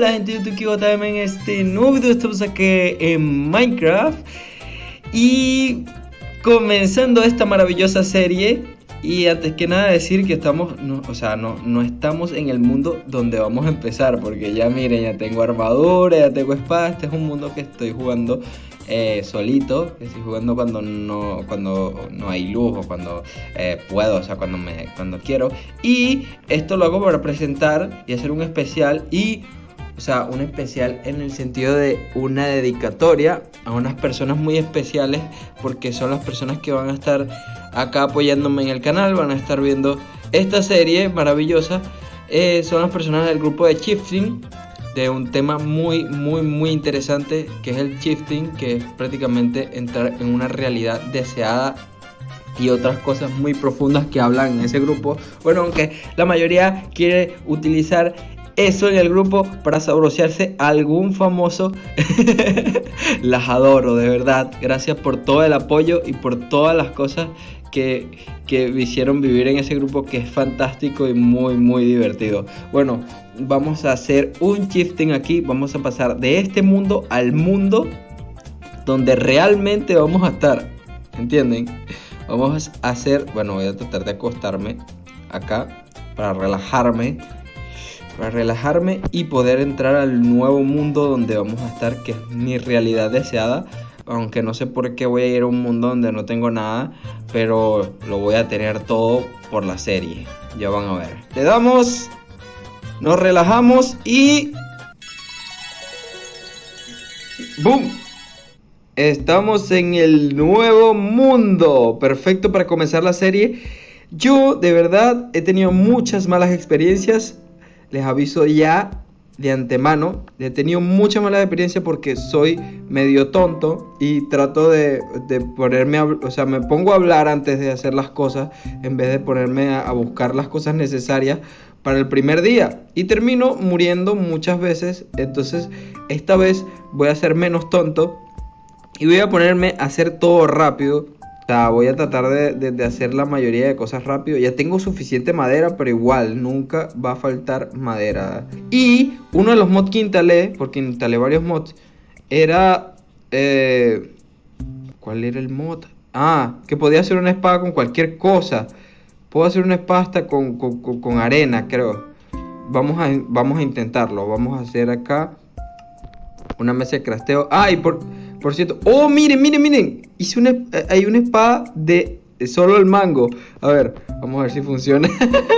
Hola gente de YouTube también en este nuevo video. Estamos aquí en Minecraft. Y comenzando esta maravillosa serie. Y antes que nada decir que estamos, o sea, no, no estamos en el mundo donde vamos a empezar. Porque ya miren, ya tengo armadura, ya tengo espada Este es un mundo que estoy jugando eh, solito, estoy jugando cuando no, cuando no hay luz o cuando eh, puedo, o sea, cuando, me, cuando quiero. Y esto lo hago para presentar y hacer un especial. Y o sea, un especial en el sentido de una dedicatoria a unas personas muy especiales porque son las personas que van a estar acá apoyándome en el canal, van a estar viendo esta serie maravillosa. Eh, son las personas del grupo de Shifting de un tema muy, muy, muy interesante que es el shifting, que es prácticamente entrar en una realidad deseada y otras cosas muy profundas que hablan en ese grupo. Bueno, aunque la mayoría quiere utilizar eso en el grupo para sabrosearse algún famoso. las adoro, de verdad. Gracias por todo el apoyo y por todas las cosas que, que hicieron vivir en ese grupo que es fantástico y muy, muy divertido. Bueno, vamos a hacer un shifting aquí. Vamos a pasar de este mundo al mundo donde realmente vamos a estar. ¿Entienden? Vamos a hacer, bueno, voy a tratar de acostarme acá para relajarme para relajarme y poder entrar al nuevo mundo donde vamos a estar, que es mi realidad deseada. Aunque no sé por qué voy a ir a un mundo donde no tengo nada, pero lo voy a tener todo por la serie. Ya van a ver. Le damos, nos relajamos y... ¡Boom! Estamos en el nuevo mundo. Perfecto para comenzar la serie. Yo de verdad he tenido muchas malas experiencias les aviso ya de antemano. He tenido mucha mala experiencia porque soy medio tonto y trato de, ponerme, a, o sea, me pongo a hablar antes de hacer las cosas en vez de ponerme a, buscar las cosas necesarias para el primer día y termino muriendo muchas veces. Entonces, esta vez voy a ser menos tonto y voy a ponerme a hacer todo rápido voy a tratar de, hacer la mayoría de cosas rápido. Ya tengo suficiente madera, pero igual, nunca va a faltar madera. Y uno de los mods que instalé, porque instalé varios mods, era... Eh, ¿Cuál era el mod? Ah, que podía hacer una espada con cualquier cosa. Puedo hacer una espada hasta con, con, arena, creo. Vamos a, vamos a intentarlo. Vamos a hacer acá una mesa de crasteo. Ah, y por... Por cierto, oh, miren, miren, miren. Hice una, eh, hay una espada de solo el mango. A ver, vamos a ver si funciona.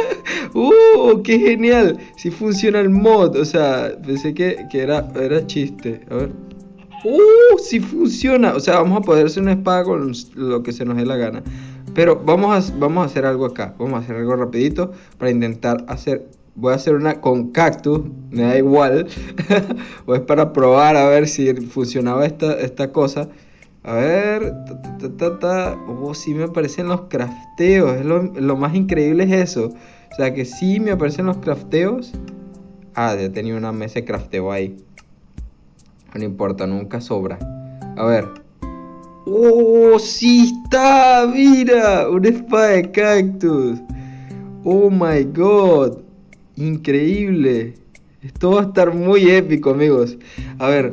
¡Uh! ¡Qué genial! Si funciona el mod. O sea, pensé que, era, era chiste. A ver. ¡Uh! Si funciona. O sea, vamos a poder hacer una espada con lo que se nos dé la gana. Pero vamos a, vamos a hacer algo acá. Vamos a hacer algo rapidito para intentar hacer voy a hacer una con cactus, me da igual. o es para probar a ver si funcionaba esta, esta cosa. A ver, ta, ta, oh, sí me aparecen los crafteos. Es lo, más increíble es eso. O sea que sí me aparecen los crafteos. Ah, ya tenía una mesa de crafteo ahí. No importa, nunca sobra. A ver. ¡Oh, sí está! ¡Mira! Una espada de cactus. ¡Oh, my God! Increíble. Esto va a estar muy épico, amigos. A ver,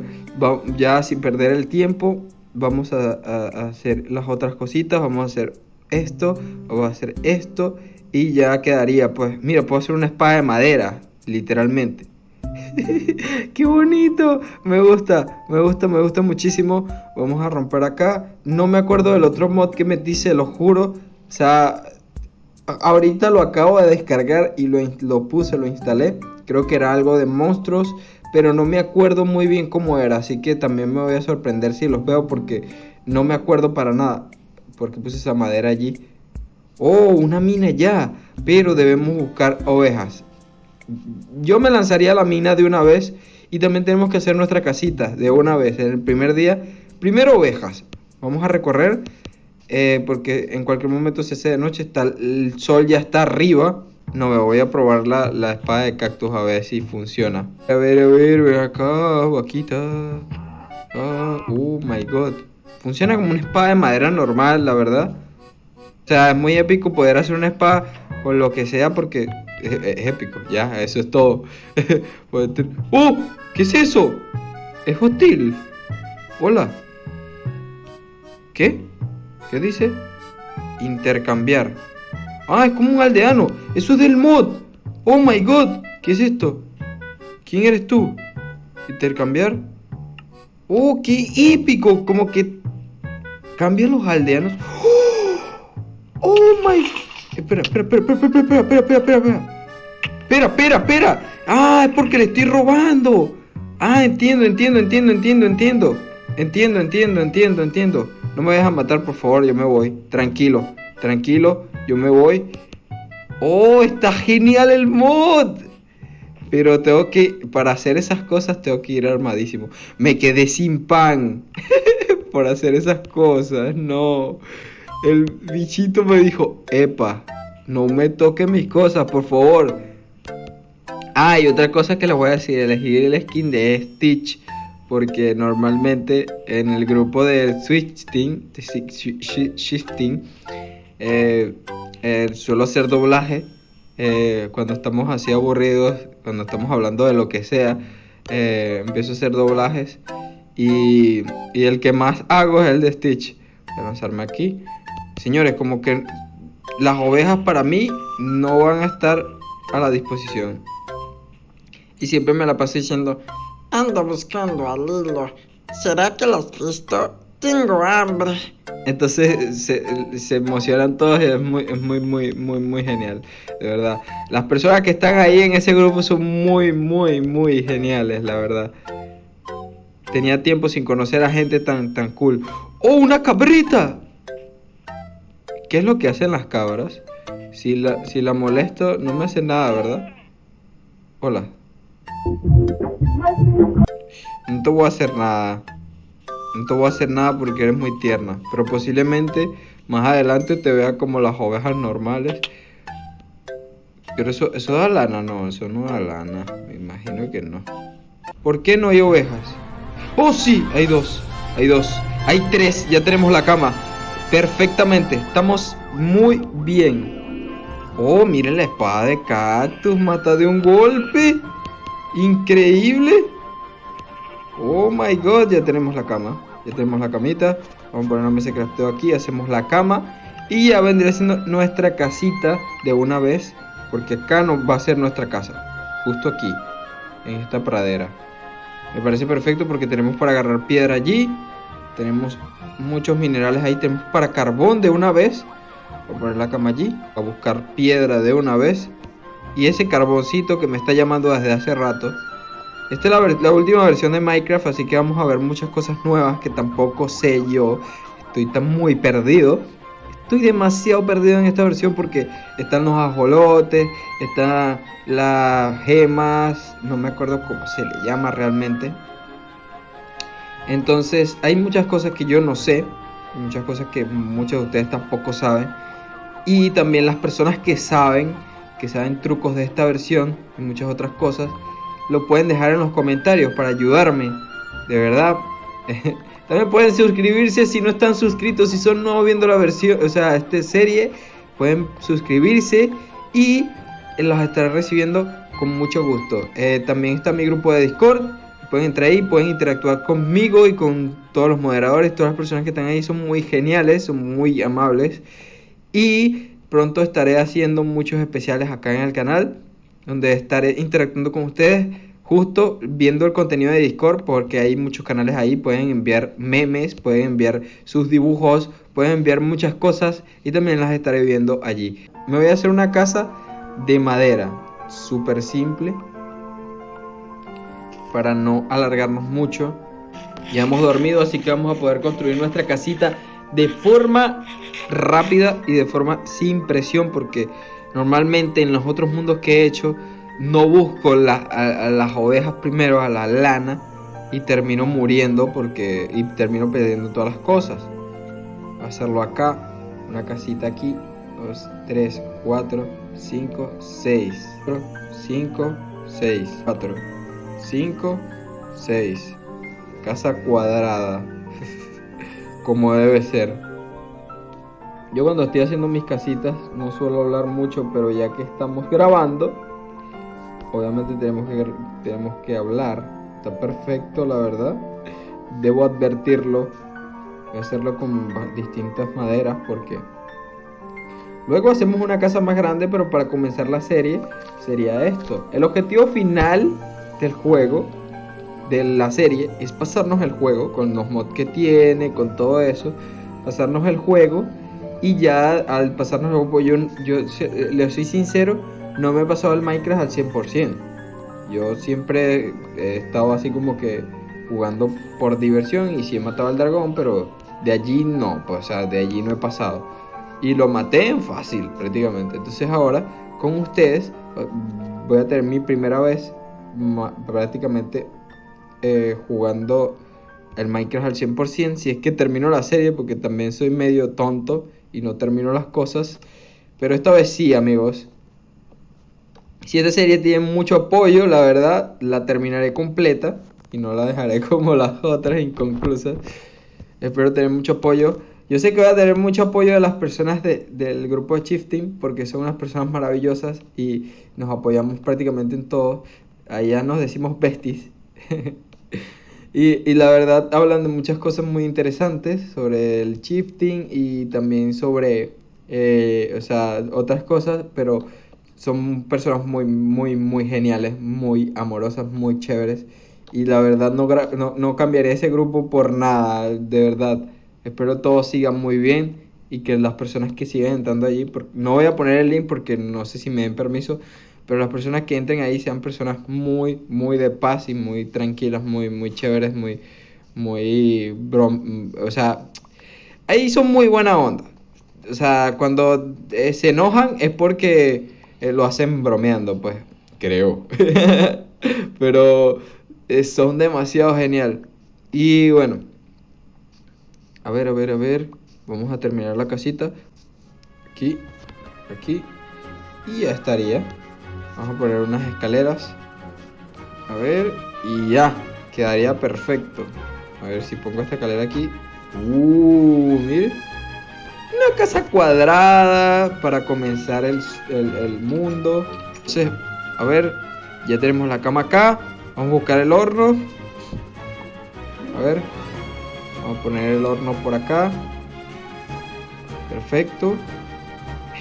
ya sin perder el tiempo, vamos a, hacer las otras cositas. Vamos a hacer esto, vamos a hacer esto y ya quedaría, pues, mira, puedo hacer una espada de madera, literalmente. ¡Qué bonito! Me gusta, me gusta, me gusta muchísimo. Vamos a romper acá. No me acuerdo del otro mod que me dice, lo juro. O sea, Ahorita lo acabo de descargar y lo, lo puse, lo instalé. Creo que era algo de monstruos, pero no me acuerdo muy bien cómo era. Así que también me voy a sorprender si los veo porque no me acuerdo para nada. Porque puse esa madera allí. Oh, una mina ya. Pero debemos buscar ovejas. Yo me lanzaría a la mina de una vez. Y también tenemos que hacer nuestra casita de una vez. En el primer día. Primero ovejas. Vamos a recorrer eh, porque en cualquier momento se hace de noche, está, el sol ya está arriba. No, me voy a probar la, la, espada de cactus a ver si funciona. A ver, a ver, ve acá, vaquita. Ah, oh my god. Funciona como una espada de madera normal, la verdad. sea, es muy épico poder hacer una spa con lo que sea porque es, épico, ya, eso es todo. ¡Oh! ¿Qué es eso? Es hostil. Hola. ¿Qué? ¿Qué dice? Intercambiar. Ah, es como un aldeano. Eso es del mod. Oh my god. ¿Qué es esto? ¿Quién eres tú? Intercambiar. Oh, qué épico. Como que cambian los aldeanos. Oh, my. Espera, espera, espera, espera, espera, espera, espera, espera, espera. Espera, espera, espera. Ah, es porque le estoy robando. Ah, entiendo, entiendo, entiendo, entiendo, entiendo. Entiendo, entiendo, entiendo, entiendo. No me dejan matar, por favor, yo me voy. Tranquilo, tranquilo, yo me voy. Oh, está genial el mod. Pero tengo que, para hacer esas cosas, tengo que ir armadísimo. Me quedé sin pan por hacer esas cosas. No. El bichito me dijo, epa, no me toque mis cosas, por favor. Ah, y otra cosa que les voy a decir, elegir el skin de Stitch. Porque normalmente en el grupo de Switch Team, Shifting, eh, eh, suelo hacer doblaje eh, cuando estamos así aburridos, cuando estamos hablando de lo que sea, empiezo a hacer doblajes y, el que más hago es el de Stitch. Voy a lanzarme aquí. Señores, como que las ovejas para mí no van a estar a la disposición. Y siempre me la paso diciendo, ando buscando al hilo. ¿Será que las has visto? Tengo hambre. Entonces se, emocionan todos y es muy, es muy, muy, muy, muy genial. De verdad. Las personas que están ahí en ese grupo son muy, muy, muy geniales, la verdad. Tenía tiempo sin conocer a gente tan, tan cool. ¡Oh, una cabrita! ¿Qué es lo que hacen las cabras? Si la, si la molesto, no me hace nada, ¿verdad? Hola. No te voy a hacer nada. No te voy a hacer nada porque eres muy tierna. Pero posiblemente más adelante te vea como las ovejas normales. Pero eso, eso da lana, no, eso no da lana. Me imagino que no. ¿Por qué no hay ovejas? Oh, sí, hay dos. Hay dos. Hay tres, ya tenemos la cama. Perfectamente, estamos muy bien. Oh, miren la espada de cactus, mata de un golpe. Increíble. Oh my god, ya tenemos la cama. Ya tenemos la camita. Vamos a poner una mesa de crafteo aquí. Hacemos la cama. Y ya vendría siendo nuestra casita de una vez. Porque acá no va a ser nuestra casa. Justo aquí. En esta pradera. Me parece perfecto porque tenemos para agarrar piedra allí. Tenemos muchos minerales ahí. Tenemos para carbón de una vez. Voy a poner la cama allí. A buscar piedra de una vez. Y ese carboncito que me está llamando desde hace rato esta es la, última versión de Minecraft, así que vamos a ver muchas cosas nuevas que tampoco sé yo. Estoy tan muy perdido. Estoy demasiado perdido en esta versión porque están los ajolotes, están las gemas, no me acuerdo cómo se le llama realmente. Entonces hay muchas cosas que yo no sé, muchas cosas que muchos de ustedes tampoco saben. Y también las personas que saben, que saben trucos de esta versión y muchas otras cosas, lo pueden dejar en los comentarios para ayudarme. De verdad. También pueden suscribirse si no están suscritos, si son nuevos viendo la versión, o sea, esta serie, pueden suscribirse y los estaré recibiendo con mucho gusto. Eh, también está mi grupo de Discord, pueden entrar ahí, pueden interactuar conmigo y con todos los moderadores, todas las personas que están ahí son muy geniales, son muy amables y pronto estaré haciendo muchos especiales acá en el canal donde estaré interactuando con ustedes justo viendo el contenido de Discord porque hay muchos canales ahí, pueden enviar memes, pueden enviar sus dibujos, pueden enviar muchas cosas y también las estaré viendo allí. Me voy a hacer una casa de madera, súper simple, para no alargarnos mucho. Ya hemos dormido, así que vamos a poder construir nuestra casita de forma rápida y de forma sin presión porque Normalmente en los otros mundos que he hecho no busco a, las ovejas primero, a la lana, y termino muriendo porque y termino perdiendo todas las cosas. hacerlo acá, una casita aquí, 2, 3, 4, 5, 6, 5, 6, 4, 5, 6. Casa cuadrada, como debe ser. Yo cuando estoy haciendo mis casitas no suelo hablar mucho, pero ya que estamos grabando, obviamente tenemos que, tenemos que hablar. Está perfecto, la verdad. Debo advertirlo. Voy a hacerlo con distintas maderas porque... Luego hacemos una casa más grande, pero para comenzar la serie sería esto. El objetivo final del juego, de la serie, es pasarnos el juego con los mods que tiene, con todo eso. Pasarnos el juego y ya al pasarnos el juego, yo, yo le soy sincero, no me he pasado el Minecraft al 100%. Yo siempre he estado así como que jugando por diversión y sí he matado al dragón, pero de allí no, pues o sea, de allí no he pasado. Y lo maté en fácil prácticamente. Entonces ahora con ustedes voy a tener mi primera vez prácticamente eh, jugando el Minecraft al 100%. Si es que termino la serie, porque también soy medio tonto y no termino las cosas. Pero esta vez sí, amigos. Si esta serie tiene mucho apoyo, la verdad, la terminaré completa y no la dejaré como las otras inconclusas. Espero tener mucho apoyo. Yo sé que voy a tener mucho apoyo de las personas del grupo de Shifting porque son unas personas maravillosas y nos apoyamos prácticamente en todo. Allá nos decimos besties. y, y, la verdad hablan de muchas cosas muy interesantes sobre el shifting y también sobre eh, o sea, otras cosas, pero son personas muy, muy, muy geniales, muy amorosas, muy chéveres. Y la verdad no, no, no cambiaría ese grupo por nada, de verdad. Espero todo siga muy bien y que las personas que sigan entrando allí, no voy a poner el link porque no sé si me den permiso, pero las personas que entren ahí sean personas muy, muy de paz y muy tranquilas, muy, muy chéveres, muy, muy, o sea, ahí son muy buena onda. O sea, cuando eh, se enojan es porque eh, lo hacen bromeando, pues, creo. pero eh, son demasiado genial. Y bueno, a ver, a ver, a ver. Vamos a terminar la casita. Aquí, aquí. Y ya estaría. Vamos a poner unas escaleras. A ver, y ya. Quedaría perfecto. A ver si pongo esta escalera aquí. Uh, mire. Una casa cuadrada para comenzar el, el mundo. Entonces, a ver, ya tenemos la cama acá. Vamos a buscar el horno. A ver. Vamos a poner el horno por acá. Perfecto.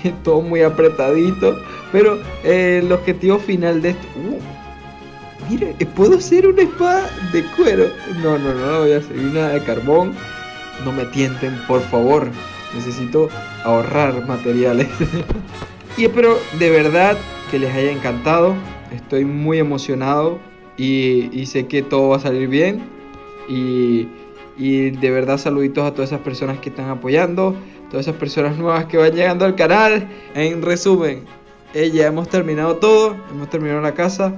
Todo muy apretadito. Pero eh, el objetivo final de esto... Uh, mire, puedo hacer una espada de cuero. No, no, no, voy a hacer una de carbón. No me tienten, por favor. Necesito ahorrar materiales. y espero de verdad que les haya encantado. Estoy muy emocionado y, sé que todo va a salir bien. Y, y, de verdad saluditos a todas esas personas que están apoyando, todas esas personas nuevas que van llegando al canal. En resumen, eh, ya hemos terminado todo, hemos terminado la casa.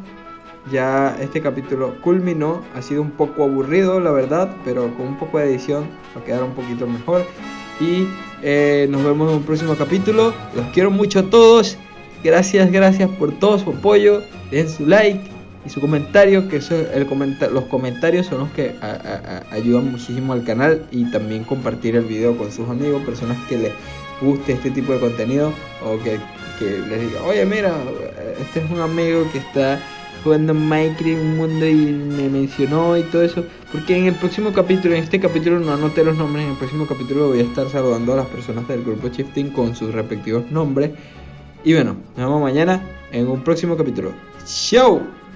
Ya este capítulo culminó, ha sido un poco aburrido la verdad, pero con un poco de edición va a quedar un poquito mejor. Y eh, nos vemos en un próximo capítulo. Los quiero mucho a todos. Gracias, gracias por todo su apoyo. Den su like y su comentario, que eso, el los comentarios son los que ayudan muchísimo al canal y también compartir el video con sus amigos, personas que les guste este tipo de contenido o que, que les diga, oye mira, este es un amigo que está jugando Minecraft un mundo y me mencionó y todo eso. Porque en el próximo capítulo, en este capítulo no anoté los nombres, en el próximo capítulo voy a estar saludando a las personas del grupo Shifting con sus respectivos nombres. Y bueno, nos vemos mañana en un próximo capítulo. ¡Chao!